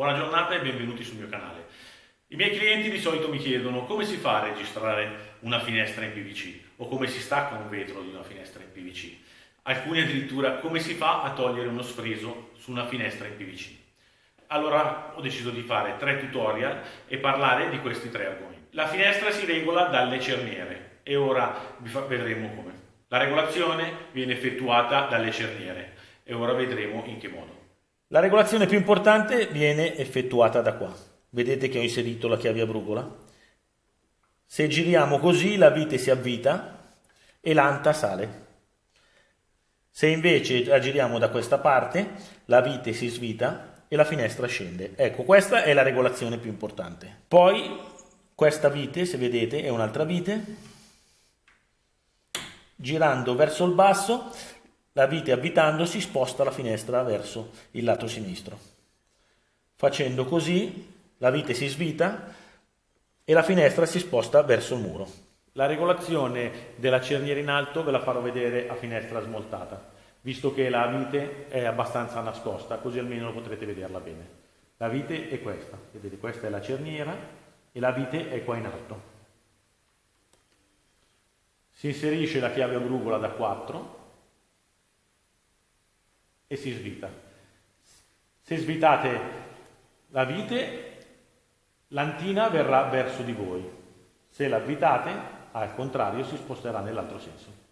Buona giornata e benvenuti sul mio canale. I miei clienti di solito mi chiedono come si fa a registrare una finestra in PVC o come si stacca un vetro di una finestra in PVC. Alcuni addirittura come si fa a togliere uno sfreso su una finestra in PVC. Allora ho deciso di fare tre tutorial e parlare di questi tre argomenti. La finestra si regola dalle cerniere e ora vedremo come. La regolazione viene effettuata dalle cerniere e ora vedremo in che modo. La regolazione più importante viene effettuata da qua. Vedete che ho inserito la chiave a brugola? Se giriamo così la vite si avvita e l'anta sale. Se invece la giriamo da questa parte, la vite si svita e la finestra scende. Ecco, questa è la regolazione più importante. Poi questa vite, se vedete, è un'altra vite. Girando verso il basso la vite avvitandosi sposta la finestra verso il lato sinistro. Facendo così la vite si svita e la finestra si sposta verso il muro. La regolazione della cerniera in alto ve la farò vedere a finestra smoltata, visto che la vite è abbastanza nascosta, così almeno potrete vederla bene. La vite è questa, vedete questa è la cerniera e la vite è qua in alto. Si inserisce la chiave a brugola da 4 e si svita. Se svitate la vite, l'antina verrà verso di voi. Se la avvitate, al contrario, si sposterà nell'altro senso.